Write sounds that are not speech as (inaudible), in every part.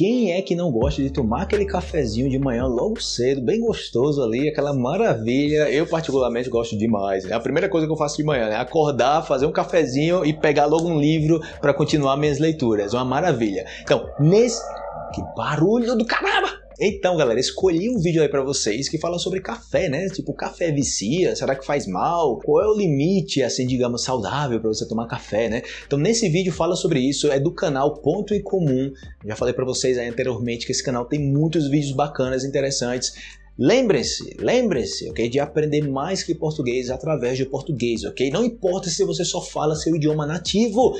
quem é que não gosta de tomar aquele cafezinho de manhã logo cedo, bem gostoso ali, aquela maravilha? Eu particularmente gosto demais. É a primeira coisa que eu faço de manhã, né? Acordar, fazer um cafezinho e pegar logo um livro para continuar minhas leituras. Uma maravilha. Então, nesse que barulho do caramba! Então, galera, escolhi um vídeo aí para vocês que fala sobre café, né? Tipo, café vicia? Será que faz mal? Qual é o limite, assim, digamos, saudável para você tomar café, né? Então, nesse vídeo fala sobre isso, é do canal Ponto em Comum. Já falei para vocês aí anteriormente que esse canal tem muitos vídeos bacanas, interessantes. Lembre-se, lembre-se, ok? De aprender mais que português através do português, ok? Não importa se você só fala seu idioma nativo,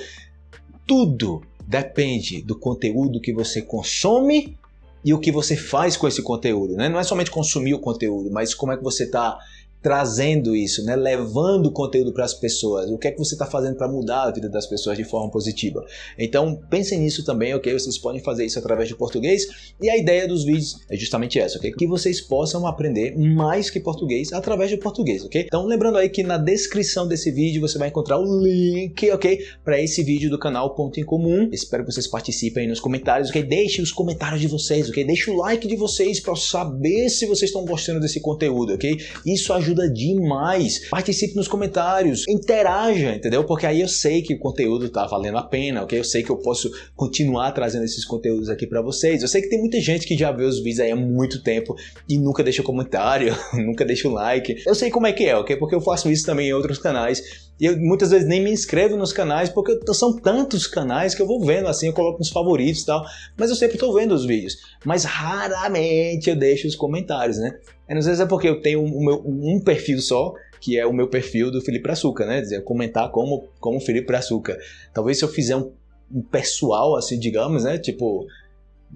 tudo depende do conteúdo que você consome e o que você faz com esse conteúdo, né? Não é somente consumir o conteúdo, mas como é que você está trazendo isso, né? levando conteúdo para as pessoas. O que é que você está fazendo para mudar a vida das pessoas de forma positiva? Então pensem nisso também, ok? Vocês podem fazer isso através de português e a ideia dos vídeos é justamente essa, ok? Que vocês possam aprender mais que português através de português, ok? Então lembrando aí que na descrição desse vídeo você vai encontrar o link, ok? Para esse vídeo do canal Ponto em Comum. Espero que vocês participem aí nos comentários, ok? Deixe os comentários de vocês, ok? Deixe o like de vocês para saber se vocês estão gostando desse conteúdo, ok? Isso ajuda ajuda demais. Participe nos comentários, interaja, entendeu? Porque aí eu sei que o conteúdo tá valendo a pena, ok? Eu sei que eu posso continuar trazendo esses conteúdos aqui para vocês. Eu sei que tem muita gente que já vê os vídeos aí há muito tempo e nunca deixa comentário, (laughs) nunca deixa o like. Eu sei como é que é, ok? Porque eu faço isso também em outros canais e eu muitas vezes nem me inscrevo nos canais, porque são tantos canais que eu vou vendo assim, eu coloco nos favoritos e tal, mas eu sempre estou vendo os vídeos. Mas raramente eu deixo os comentários, né? E às vezes é porque eu tenho um, um perfil só, que é o meu perfil do Felipe Açúcar, né? Dizer, comentar como, como Felipe Açúcar. Talvez se eu fizer um, um pessoal, assim, digamos, né? Tipo,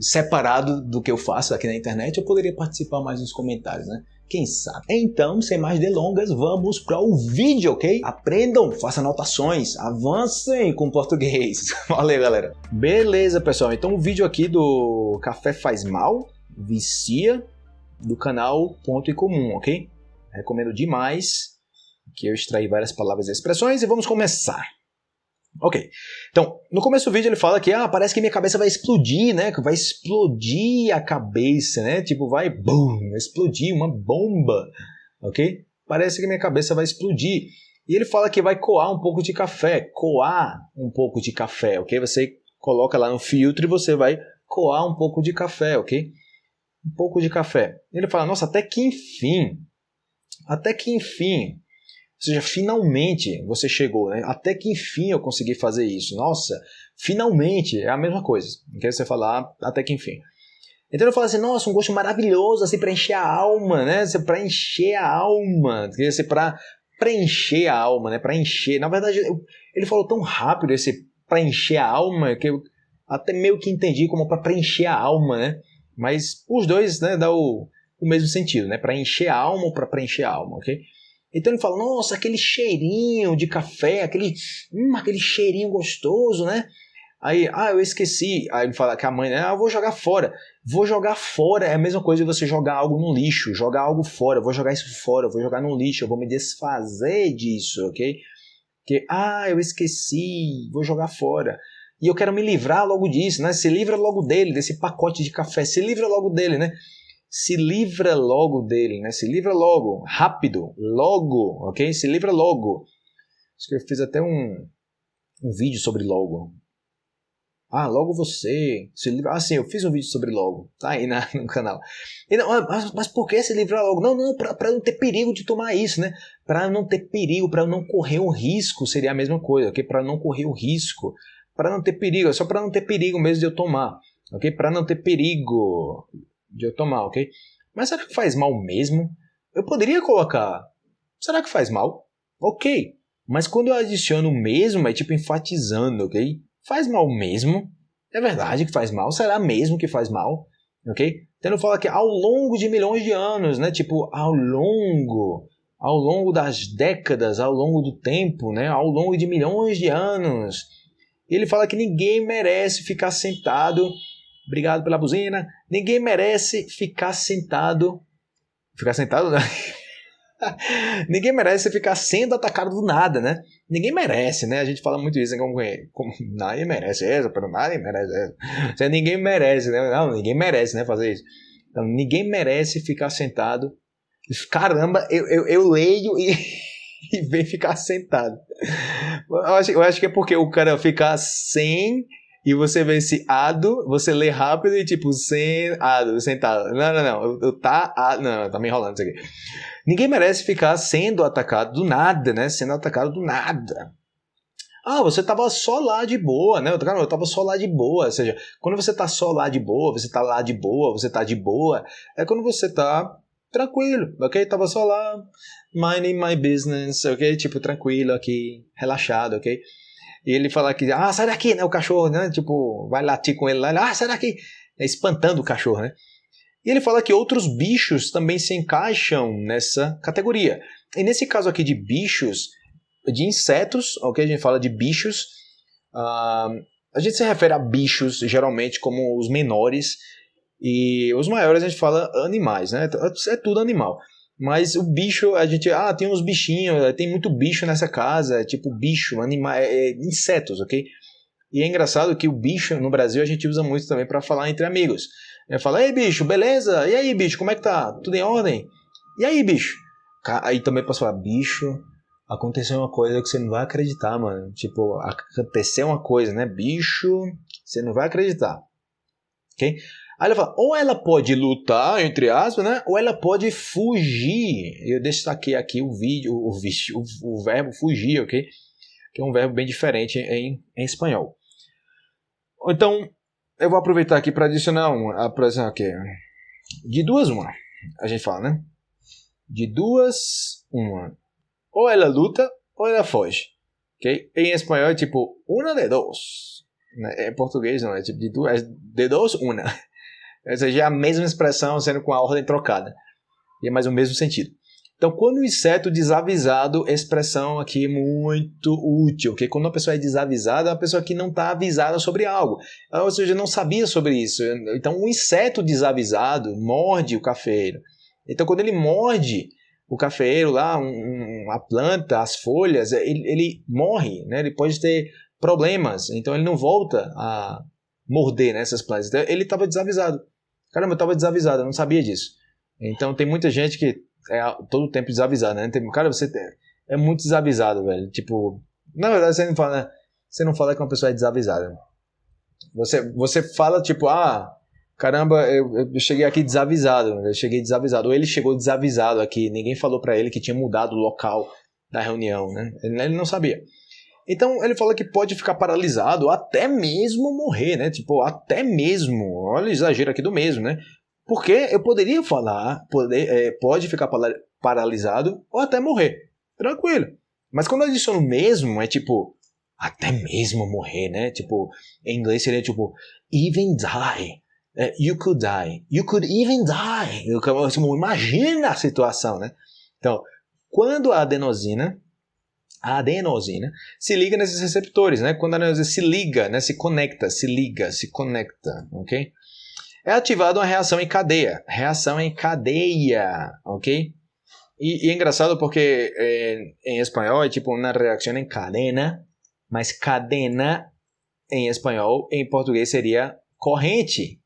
separado do que eu faço aqui na internet, eu poderia participar mais nos comentários, né? Quem sabe? Então, sem mais delongas, vamos para o vídeo, ok? Aprendam, façam anotações, avancem com português. (laughs) Valeu, galera. Beleza, pessoal. Então, o vídeo aqui do Café Faz Mal, Vicia, do canal Ponto em Comum, ok? Recomendo demais que eu extraí várias palavras e expressões e vamos começar. Ok, então, no começo do vídeo ele fala que ah, parece que minha cabeça vai explodir, né? Que vai explodir a cabeça, né? Tipo, vai, boom, explodir uma bomba, ok? Parece que minha cabeça vai explodir. E ele fala que vai coar um pouco de café, coar um pouco de café, ok? Você coloca lá no filtro e você vai coar um pouco de café, ok? Um pouco de café. Ele fala, nossa, até que enfim, até que enfim, seja, finalmente você chegou, né? Até que enfim eu consegui fazer isso. Nossa, finalmente é a mesma coisa. Não quero você falar até que enfim. Então eu falo assim, nossa, um gosto maravilhoso, assim, para encher a alma, né? Para encher a alma, quer dizer, para preencher a alma, né? Para encher. Na verdade, eu, ele falou tão rápido esse para encher a alma que eu até meio que entendi como para preencher a alma, né? Mas os dois, né, dá o, o mesmo sentido, né? Para encher a alma ou para preencher a alma, ok? Então ele fala, nossa, aquele cheirinho de café, aquele, hum, aquele cheirinho gostoso, né? Aí, ah, eu esqueci. Aí ele fala que a mãe, ah, eu vou jogar fora. Vou jogar fora é a mesma coisa de você jogar algo no lixo, jogar algo fora. Vou jogar isso fora, vou jogar no lixo, eu vou me desfazer disso, ok? Que, ah, eu esqueci, vou jogar fora. E eu quero me livrar logo disso, né? Se livra logo dele, desse pacote de café, se livra logo dele, né? Se livra logo dele, né? Se livra logo, rápido, logo, ok? Se livra logo. Acho que eu fiz até um, um vídeo sobre logo. Ah, logo você. Se livra... Ah, sim, eu fiz um vídeo sobre logo. Tá aí na, (laughs) no canal. E não, mas, mas por que se livrar logo? Não, não, para não ter perigo de tomar isso, né? Para não ter perigo, para não correr um risco, seria a mesma coisa, ok? Para não correr o risco. Para não ter perigo, é só para não ter perigo mesmo de eu tomar, ok? Para não ter perigo de eu tomar, ok? Mas será que faz mal mesmo? Eu poderia colocar. Será que faz mal? Ok. Mas quando eu adiciono mesmo, é tipo enfatizando, ok? Faz mal mesmo? É verdade que faz mal? Será mesmo que faz mal? Ok? Tendo fala que ao longo de milhões de anos, né? Tipo, ao longo, ao longo das décadas, ao longo do tempo, né? Ao longo de milhões de anos. Ele fala que ninguém merece ficar sentado Obrigado pela buzina. Ninguém merece ficar sentado. Ficar sentado, né? (laughs) Ninguém merece ficar sendo atacado do nada, né? Ninguém merece, né? A gente fala muito isso, né? como, como nadie merece isso, pero nadie merece isso. ninguém merece, né? Não, ninguém merece, né? Fazer isso. Então, ninguém merece ficar sentado. Caramba, eu, eu, eu leio e, (laughs) e vem ficar sentado. Eu acho, eu acho que é porque o cara fica sem e você vê esse ado, você lê rápido e tipo, sem ado, sentado. Não, não, não. Eu, tá. A, não, tá me enrolando isso aqui. Ninguém merece ficar sendo atacado do nada, né? Sendo atacado do nada. Ah, você tava só lá de boa, né? Cara, eu tava só lá de boa. Ou seja, quando você tá só lá de boa, você tá lá de boa, você tá de boa, é quando você tá tranquilo, ok? Tava só lá, minding my business, ok? Tipo, tranquilo aqui, relaxado, ok? E ele fala que, ah, sai daqui, né? O cachorro, né? Tipo, vai latir com ele lá, ah, sai daqui, é, espantando o cachorro, né? E ele fala que outros bichos também se encaixam nessa categoria. E nesse caso aqui de bichos, de insetos, ok? A gente fala de bichos. Uh, a gente se refere a bichos geralmente como os menores. E os maiores a gente fala animais, né? É tudo animal. Mas o bicho, a gente. Ah, tem uns bichinhos, tem muito bicho nessa casa, é tipo bicho, animais, é, é, insetos, ok? E é engraçado que o bicho no Brasil a gente usa muito também para falar entre amigos. Eu falo, ei bicho, beleza? E aí bicho, como é que tá? Tudo em ordem? E aí bicho? Aí também posso falar, bicho, aconteceu uma coisa que você não vai acreditar, mano. Tipo, aconteceu uma coisa, né? Bicho, você não vai acreditar. Ok? Aí ela fala, ou ela pode lutar, entre aspas, né? Ou ela pode fugir. Eu destaquei aqui o vídeo, o, vídeo, o, o verbo fugir, ok? Que é um verbo bem diferente em, em espanhol. Então, eu vou aproveitar aqui para adicionar uma, por exemplo, aqui, de duas uma, a gente fala, né? De duas uma. Ou ela luta ou ela foge, ok? Em espanhol é tipo uma de dos. Né? Em português não, é tipo de duas, de dos uma. Ou seja, é a mesma expressão sendo com a ordem trocada. E é mais o mesmo sentido. Então, quando o inseto desavisado, expressão aqui muito útil, porque quando uma pessoa é desavisada, é uma pessoa que não está avisada sobre algo, ou seja, não sabia sobre isso. Então, o inseto desavisado morde o cafeiro. Então, quando ele morde o cafeiro lá, um, a planta, as folhas, ele, ele morre, né? ele pode ter problemas, então ele não volta a morder nessas né, plantas. Então, ele estava desavisado. Caramba, eu estava desavisado, eu não sabia disso. Então tem muita gente que é todo o tempo desavisada, né? Tem, cara, você é muito desavisado, velho. Tipo, na verdade você não fala, né? você não fala que uma pessoa é desavisada. Você, você fala tipo, ah, caramba, eu, eu cheguei aqui desavisado, eu cheguei desavisado. Ou ele chegou desavisado aqui, ninguém falou para ele que tinha mudado o local da reunião, né? Ele, ele não sabia. Então ele fala que pode ficar paralisado, até mesmo morrer, né? Tipo, até mesmo. Olha o exagero aqui do mesmo, né? Porque eu poderia falar, poder, é, pode ficar paralisado ou até morrer. Tranquilo. Mas quando eu adiciono mesmo, é tipo, até mesmo morrer, né? Tipo, em inglês seria tipo, even die. É, you could die. You could even die. Imagina a situação, né? Então, quando a adenosina, a adenosina se liga nesses receptores, né? Quando a adenosina se liga, né? Se conecta, se liga, se conecta, ok? é ativada uma reação em cadeia. Reação em cadeia, ok? E, e é engraçado porque é, em espanhol é tipo uma reação em cadena, mas cadena em espanhol, em português seria corrente.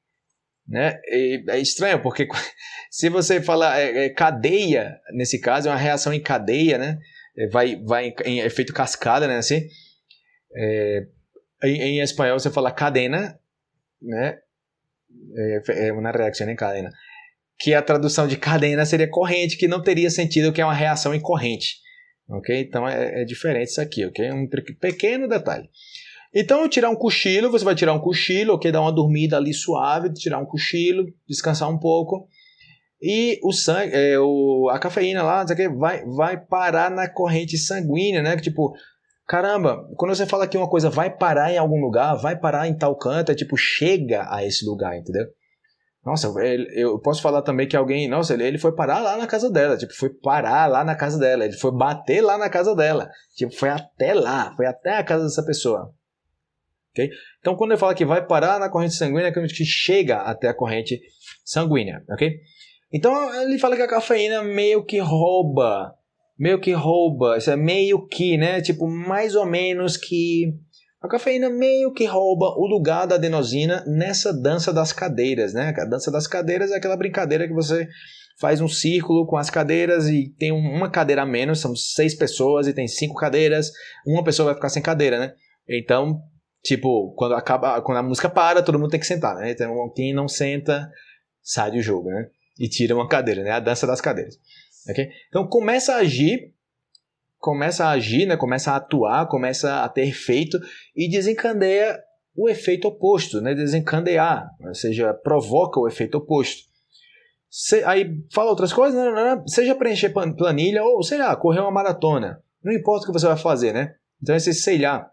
Né? E é estranho porque (laughs) se você falar é, é, cadeia, nesse caso é uma reação em cadeia, né? É, vai, vai em efeito cascada, né? Assim, é, em, em espanhol você fala cadena, né? é, é uma reação em cadena. Que a tradução de cadena seria corrente, que não teria sentido que é uma reação em corrente. Ok? Então é, é diferente isso aqui, ok? Um pequeno detalhe. Então, tirar um cochilo, você vai tirar um cochilo, ok? Dar uma dormida ali suave, tirar um cochilo, descansar um pouco. E o sangue, é, o, a cafeína lá, vai, vai parar na corrente sanguínea, né? Tipo, Caramba, quando você fala que uma coisa vai parar em algum lugar, vai parar em tal canto, é tipo, chega a esse lugar, entendeu? Nossa, eu posso falar também que alguém, nossa, ele foi parar lá na casa dela, tipo, foi parar lá na casa dela, ele foi bater lá na casa dela, tipo, foi até lá, foi até a casa dessa pessoa. ok? Então, quando ele fala que vai parar na corrente sanguínea, é que chega até a corrente sanguínea, ok? Então ele fala que a cafeína meio que rouba, meio que rouba, isso é meio que, né? Tipo, mais ou menos que a cafeína meio que rouba o lugar da adenosina nessa dança das cadeiras, né? A dança das cadeiras é aquela brincadeira que você faz um círculo com as cadeiras e tem uma cadeira a menos, são seis pessoas e tem cinco cadeiras, uma pessoa vai ficar sem cadeira, né? Então, tipo, quando acaba, quando a música para, todo mundo tem que sentar, né? Então, quem não senta sai do jogo, né? E tira uma cadeira, né? A dança das cadeiras. Okay? Então começa a agir, começa a agir, né? começa a atuar, começa a ter efeito e desencadeia o efeito oposto, né? desencadear, ou seja, provoca o efeito oposto. Se, aí fala outras coisas, não, não, não, seja preencher planilha ou, sei lá, correr uma maratona. Não importa o que você vai fazer, né? Então esse sei lá,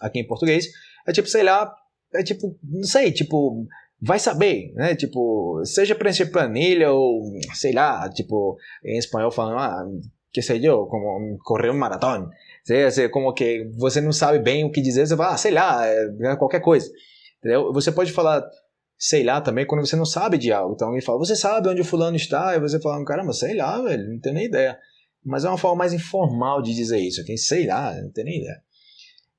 aqui em português, é tipo, sei lá, é tipo, não sei, tipo, vai saber, né? Tipo, seja preencher planilha ou, sei lá, tipo, em espanhol falando, ah, que sei eu, como correr um maratón. Seja, como que você não sabe bem o que dizer, você fala, ah, sei lá, é qualquer coisa. Entendeu? Você pode falar, sei lá, também quando você não sabe de algo. Então alguém fala, você sabe onde o fulano está? E você fala, caramba, sei lá, velho, não tenho nem ideia. Mas é uma forma mais informal de dizer isso, ok? Sei lá, não tenho nem ideia.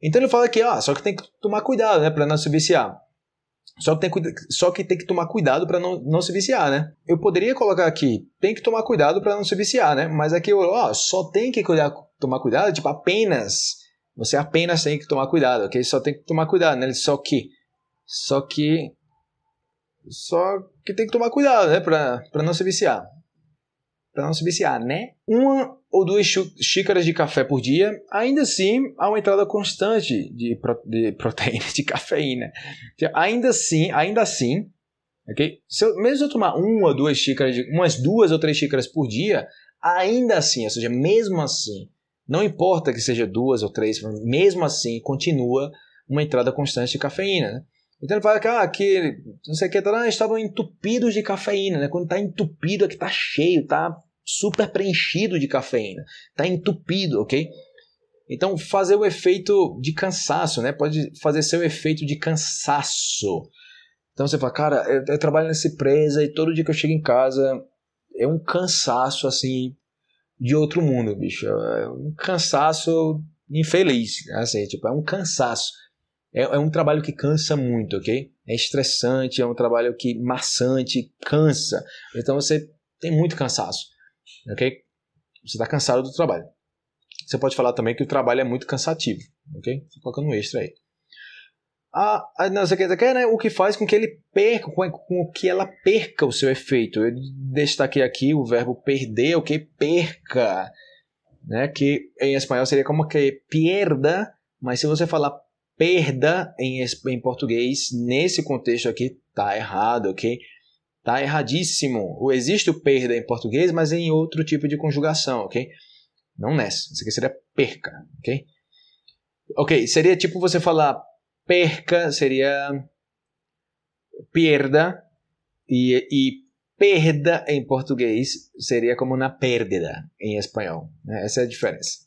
Então ele fala que, ó, só que tem que tomar cuidado, né, para não se viciar. Só que, tem, só que tem que tomar cuidado para não, não se viciar, né? Eu poderia colocar aqui, tem que tomar cuidado para não se viciar, né? Mas aqui, ó, só tem que cuidar, tomar cuidado, tipo, apenas. Você apenas tem que tomar cuidado, ok? Só tem que tomar cuidado, né? Só que. Só que. Só que tem que tomar cuidado, né? Para não se viciar para não se viciar, né? Uma ou duas xícaras de café por dia, ainda assim há uma entrada constante de, pro, de proteína, (laughs) de cafeína. Ainda assim, ainda assim, ok? Se eu, mesmo eu tomar uma ou duas xícaras, de, umas duas ou três xícaras por dia, ainda assim, ou seja, mesmo assim, não importa que seja duas ou três, mesmo assim, continua uma entrada constante de cafeína, né? Então ele fala que, ah, que não sei o que, tá, estavam entupidos de cafeína, né? Quando está entupido é que está cheio, está super preenchido de cafeína, está entupido, ok? Então fazer o efeito de cansaço, né? Pode fazer seu efeito de cansaço. Então você fala, cara, eu, eu trabalho nessa empresa e todo dia que eu chego em casa é um cansaço assim de outro mundo, bicho. É um cansaço infeliz, assim, tipo, é um cansaço. É, é, um trabalho que cansa muito, ok? É estressante, é um trabalho que maçante, cansa. Então você tem muito cansaço, ok? Você está cansado do trabalho. Você pode falar também que o trabalho é muito cansativo, ok? Estou colocando um extra aí. Ah, não sei o que, né? O que faz com que ele perca, com, com que ela perca o seu efeito. Eu destaquei aqui o verbo perder, o que perca, né? Que em espanhol seria como que pierda, mas se você falar perda em, em português, nesse contexto aqui, tá errado, ok? Tá erradíssimo. Existe o perda em português, mas em outro tipo de conjugação, ok? Não nessa. Isso aqui seria perca, ok? Ok, seria tipo você falar perca, seria perda, e, e perda em português seria como na perda em espanhol. Né? Essa é a diferença.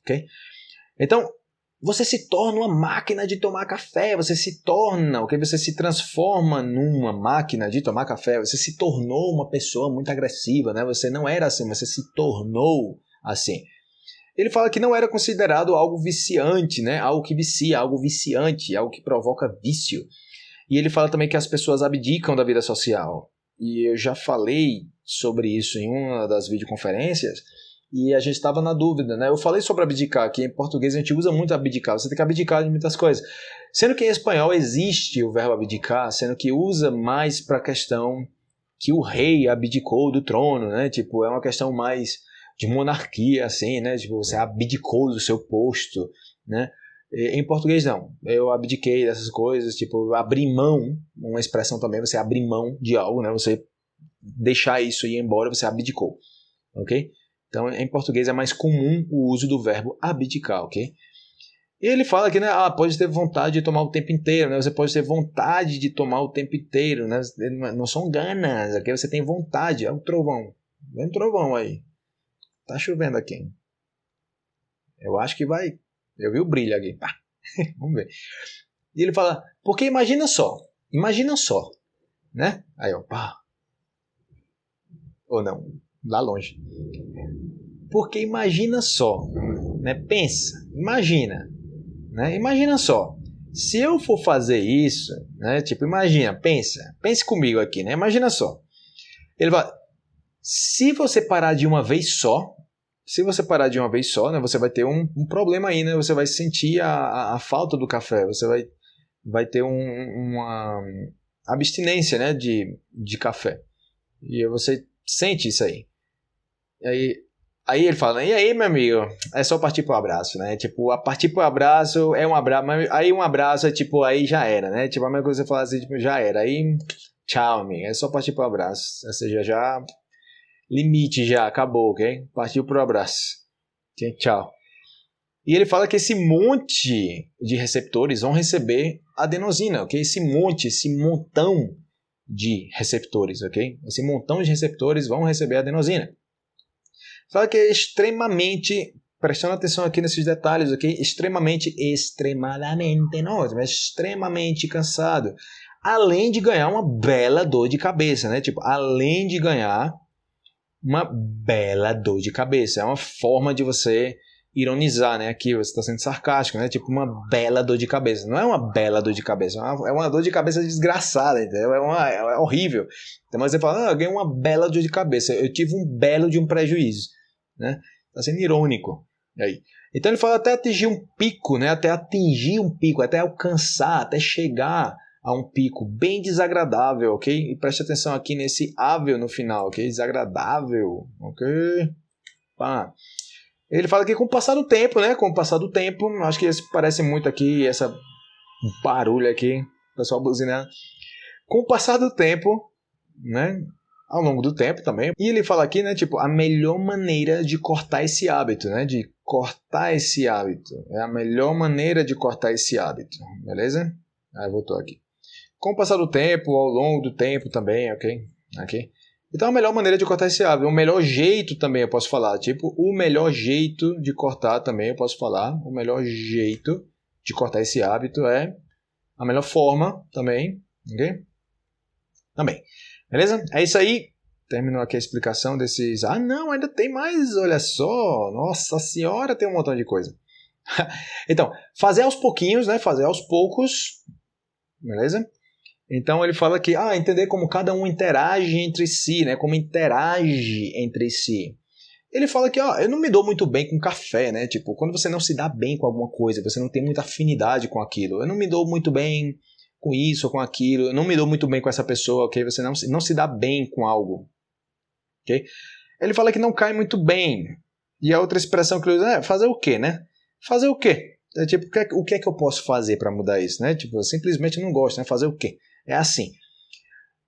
Ok? Então, você se torna uma máquina de tomar café, você se torna, ok? Você se transforma numa máquina de tomar café, você se tornou uma pessoa muito agressiva, né? Você não era assim, você se tornou assim. Ele fala que não era considerado algo viciante, né? Algo que vicia, algo viciante, algo que provoca vício. E ele fala também que as pessoas abdicam da vida social. E eu já falei sobre isso em uma das videoconferências e a gente estava na dúvida, né? Eu falei sobre abdicar, que em português a gente usa muito abdicar, você tem que abdicar de muitas coisas. Sendo que em espanhol existe o verbo abdicar, sendo que usa mais para a questão que o rei abdicou do trono, né? Tipo, é uma questão mais de monarquia, assim, né? Tipo, você abdicou do seu posto, né? Em português, não. Eu abdiquei dessas coisas, tipo, abrir mão, uma expressão também, você abrir mão de algo, né? Você deixar isso e ir embora, você abdicou, ok? Então, em português é mais comum o uso do verbo abdicar, ok? E ele fala que né, ah, pode ter vontade de tomar o tempo inteiro, né? Você pode ter vontade de tomar o tempo inteiro, né? Não são ganas, aqui você tem vontade. É um trovão. Vem um trovão aí. Tá chovendo aqui. Eu acho que vai. Eu vi o brilho aqui. Pá. (laughs) Vamos ver. E ele fala, porque imagina só, imagina só, né? Aí, ó, pá. Ou não, lá longe. Porque imagina só, né? Pensa, imagina, né? Imagina só. Se eu for fazer isso, né? Tipo, imagina, pensa, pense comigo aqui, né? Imagina só. Ele vai, se você parar de uma vez só, se você parar de uma vez só, né? Você vai ter um, um problema aí, né? Você vai sentir a, a, a, falta do café, você vai, vai ter um, uma abstinência, né? De, de café. E você sente isso aí. Aí Aí ele fala, e aí, meu amigo? É só partir pro abraço, né? Tipo, a partir pro abraço é um abraço, aí um abraço é tipo, aí já era, né? Tipo, a mesma coisa que você fala assim, tipo, já era. Aí, tchau, amigo. É só partir pro abraço. Ou seja, já. Limite já, acabou, ok? Partiu pro abraço. Tchau. E ele fala que esse monte de receptores vão receber adenosina, ok? Esse monte, esse montão de receptores, ok? Esse montão de receptores vão receber adenosina. Fala que é extremamente, prestando atenção aqui nesses detalhes, ok? Extremamente, extremadamente, não, mas extremamente cansado. Além de ganhar uma bela dor de cabeça, né? Tipo, além de ganhar uma bela dor de cabeça. É uma forma de você ironizar, né? Aqui você está sendo sarcástico, né? Tipo uma bela dor de cabeça. Não é uma bela dor de cabeça, é uma, é uma dor de cabeça desgraçada, entendeu? É, uma, é horrível. Então você fala, ah, eu ganhei uma bela dor de cabeça. Eu tive um belo de um prejuízo né? Está sendo irônico. Aí. Então ele fala até atingir um pico, né? Até atingir um pico, até alcançar, até chegar a um pico bem desagradável, ok? E preste atenção aqui nesse ável no final, ok? Desagradável, ok? Pá. Ele fala que com o passar do tempo, né? Com o passar do tempo, acho que esse parece muito aqui, essa barulho aqui, pessoal buzinando. Com o passar do tempo, né? ao longo do tempo também. E ele fala aqui, né, tipo, a melhor maneira de cortar esse hábito, né, de cortar esse hábito. É a melhor maneira de cortar esse hábito, beleza? Aí voltou aqui. Com o passar do tempo, ao longo do tempo também, ok? Aqui. Então a melhor maneira de cortar esse hábito, o melhor jeito também eu posso falar, tipo, o melhor jeito de cortar também eu posso falar, o melhor jeito de cortar esse hábito é a melhor forma também, ok? Também. Beleza? É isso aí. Terminou aqui a explicação desses. Ah, não, ainda tem mais, olha só. Nossa senhora, tem um montão de coisa. (laughs) então, fazer aos pouquinhos, né? Fazer aos poucos. Beleza? Então ele fala que, ah, entender como cada um interage entre si, né? Como interage entre si. Ele fala que, ó, eu não me dou muito bem com café, né? Tipo, quando você não se dá bem com alguma coisa, você não tem muita afinidade com aquilo. Eu não me dou muito bem com isso ou com aquilo, eu não me dou muito bem com essa pessoa, ok? Você não, não se dá bem com algo, ok? Ele fala que não cai muito bem. E a outra expressão que ele usa é fazer o quê, né? Fazer o quê? É tipo, o que é, que, é eu posso fazer para mudar isso, né? Tipo, eu simplesmente não gosto, né? Fazer o quê? É assim.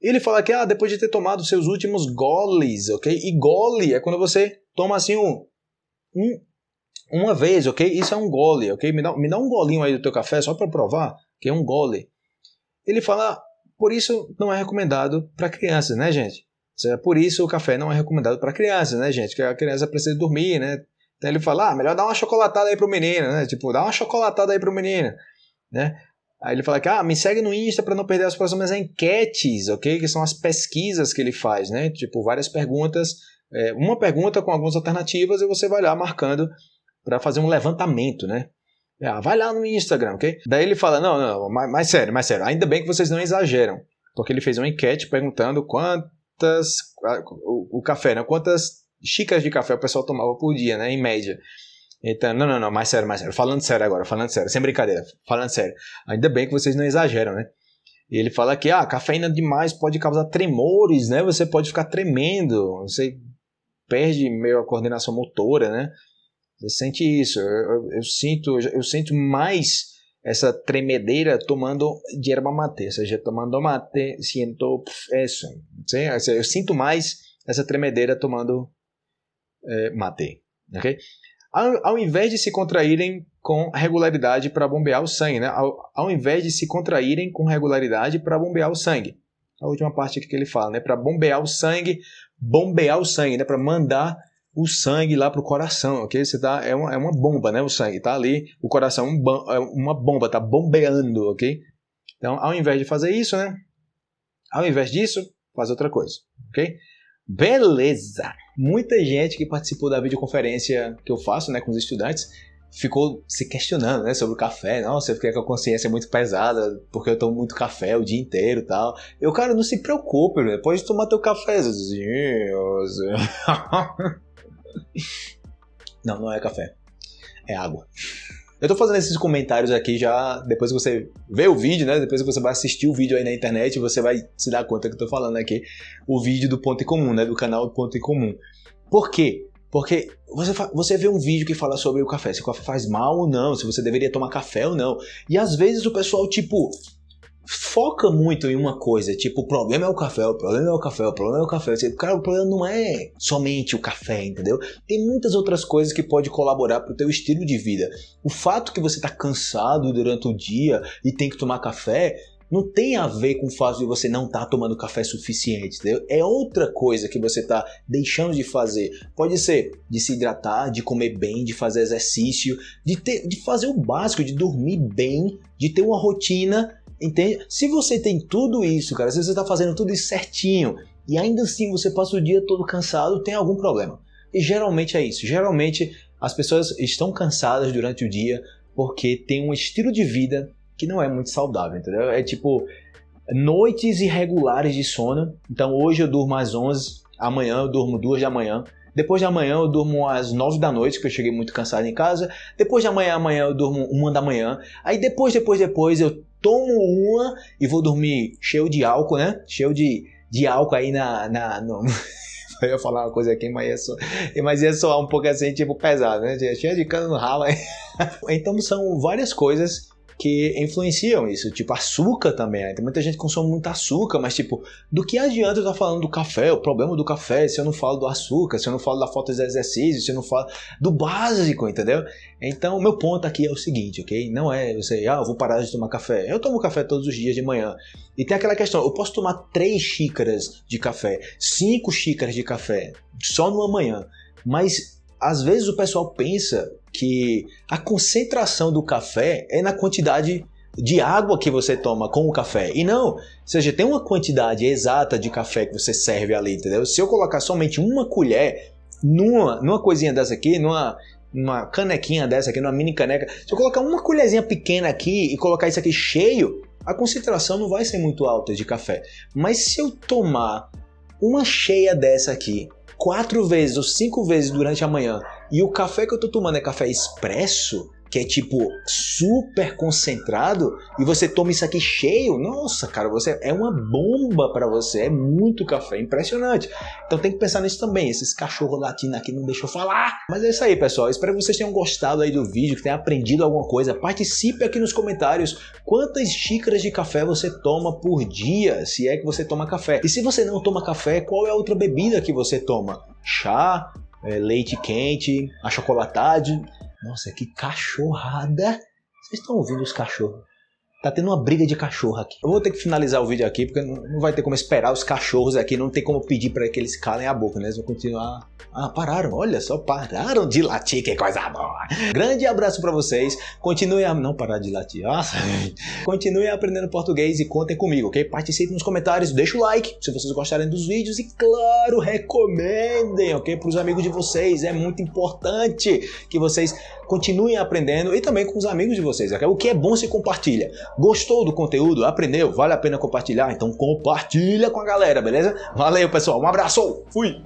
Ele fala que, ah, depois de ter tomado seus últimos goles, ok? E gole é quando você toma assim um, um uma vez, ok? Isso é um gole, ok? Me dá, me dá um golinho aí do teu café só para provar que é um gole ele fala, por isso não é recomendado para crianças, né, gente? Por isso o café não é recomendado para crianças, né, gente? Que a criança precisa dormir, né? Então ele fala, ah, melhor dar uma chocolatada aí pro menino, né? Tipo, dá uma chocolatada aí pro menino, né? Aí ele fala que, ah, me segue no Insta para não perder as próximas enquetes, ok? Que são as pesquisas que ele faz, né? Tipo, várias perguntas, é, uma pergunta com algumas alternativas e você vai lá marcando para fazer um levantamento, né? Ah, vai lá no Instagram, ok? Daí ele fala, não, não, mais, mais sério, mais sério. Ainda bem que vocês não exageram. Porque ele fez uma enquete perguntando quantas... O, o café, né? Quantas xícaras de café o pessoal tomava por dia, né? Em média. Então, não, não, não, mais sério, mais sério. Falando sério agora, falando sério, sem brincadeira, falando sério. Ainda bem que vocês não exageram, né? E ele fala que, ah, cafeína demais pode causar tremores, né? Você pode ficar tremendo, você perde meio a coordenação motora, né? Você sente isso. Eu, eu, eu, sinto, eu sinto mais essa tremedeira tomando yerba mate, ou seja, tomando mate, sinto isso. Sim? Eu sinto mais essa tremedeira tomando é, mate. Okay? Ao, ao, invés de se contraírem com regularidade para bombear o sangue, né? ao, ao invés de se contraírem com regularidade para bombear o sangue. A última parte aqui que ele fala, né? para bombear o sangue, bombear o sangue, né? para mandar o sangue lá para o coração, ok? Você tá, é, uma, é uma bomba, né? O sangue tá ali, o coração é uma bomba, tá bombeando, ok? Então, ao invés de fazer isso, né? Ao invés disso, faz outra coisa, ok? Beleza! Muita gente que participou da videoconferência que eu faço né, com os estudantes ficou se questionando né, sobre o café. Nossa, eu fiquei com a consciência muito pesada porque eu tomo muito café o dia inteiro e tal. Eu, cara, não se preocupe, né? pode tomar teu cafezinho. (laughs) não, não é café. É água. Eu tô fazendo esses comentários aqui já depois que você vê o vídeo, né? Depois que você vai assistir o vídeo aí na internet, você vai se dar conta que eu tô falando aqui o vídeo do Ponto em Comum, né? Do canal Ponto em Comum. Por quê? Porque você, você vê um vídeo que fala sobre o café, se o café faz mal ou não, se você deveria tomar café ou não. E às vezes o pessoal, tipo, foca muito em uma coisa, tipo, o problema é o café, o problema é o café, o problema é o café. Cara, o problema não é somente o café, entendeu? Tem muitas outras coisas que pode colaborar para o teu estilo de vida. O fato que você está cansado durante o dia e tem que tomar café não tem a ver com o fato de você não estar tá tomando café suficiente, entendeu? É outra coisa que você está deixando de fazer. Pode ser de se hidratar, de comer bem, de fazer exercício, de, ter, de fazer o básico, de dormir bem, de ter uma rotina, entende? Se você tem tudo isso, cara, se você está fazendo tudo isso certinho e ainda assim você passa o dia todo cansado, tem algum problema. E geralmente é isso. Geralmente as pessoas estão cansadas durante o dia porque tem um estilo de vida que não é muito saudável, entendeu? É tipo noites irregulares de sono. Então hoje eu durmo às 11, amanhã eu durmo 2 da manhã. Depois de amanhã eu durmo às 9 da noite, que eu cheguei muito cansado em casa. Depois de amanhã, amanhã eu durmo 1 da manhã. Aí depois, depois, depois eu tomo uma e vou dormir cheio de álcool, né? Cheio de, de álcool aí na. na no... (laughs) eu ia falar uma coisa aqui, mas ia, soar, mas ia soar um pouco assim, tipo, pesado, né? Cheio de cano no ralo. (laughs) então são várias coisas que influenciam isso. Tipo, açúcar também. Né? Tem muita gente que consome muito açúcar, mas tipo, do que adianta eu estar falando do café, o problema do café, se eu não falo do açúcar, se eu não falo da falta de exercício, se eu não falo do básico, entendeu? Então, o meu ponto aqui é o seguinte, ok? Não é você, ah, eu vou parar de tomar café. Eu tomo café todos os dias de manhã. E tem aquela questão, eu posso tomar três xícaras de café, cinco xícaras de café, só numa manhã. Mas às vezes o pessoal pensa que a concentração do café é na quantidade de água que você toma com o café. E não, ou seja, tem uma quantidade exata de café que você serve ali, entendeu? Se eu colocar somente uma colher numa, numa coisinha dessa aqui, numa, numa canequinha dessa aqui, numa mini caneca, se eu colocar uma colherzinha pequena aqui e colocar isso aqui cheio, a concentração não vai ser muito alta de café. Mas se eu tomar uma cheia dessa aqui, quatro vezes ou cinco vezes durante a manhã. E o café que eu tô tomando é café expresso, que é tipo super concentrado e você toma isso aqui cheio, nossa, cara, você é uma bomba para você, é muito café, impressionante. Então tem que pensar nisso também. Esses cachorros latinos aqui não deixam falar. Mas é isso aí, pessoal. Espero que vocês tenham gostado aí do vídeo, que tenham aprendido alguma coisa. Participe aqui nos comentários quantas xícaras de café você toma por dia, se é que você toma café. E se você não toma café, qual é a outra bebida que você toma? Chá, é, leite quente, achocolatado. Nossa, que cachorrada! Vocês estão ouvindo os cachorros? Tá tendo uma briga de cachorro aqui. Eu vou ter que finalizar o vídeo aqui, porque não vai ter como esperar os cachorros aqui, não tem como pedir para que eles calem a boca, né? Eles vão continuar. Ah, pararam, olha só, pararam de latir, que coisa boa. Grande abraço para vocês. Continue a. Não parar de latir, nossa. Continue aprendendo português e contem comigo, ok? Participe nos comentários, deixa o like se vocês gostarem dos vídeos e, claro, recomendem, ok? Para os amigos de vocês. É muito importante que vocês continuem aprendendo e também com os amigos de vocês. O que é bom se compartilha. Gostou do conteúdo? Aprendeu? Vale a pena compartilhar? Então compartilha com a galera, beleza? Valeu, pessoal. Um abraço. Fui.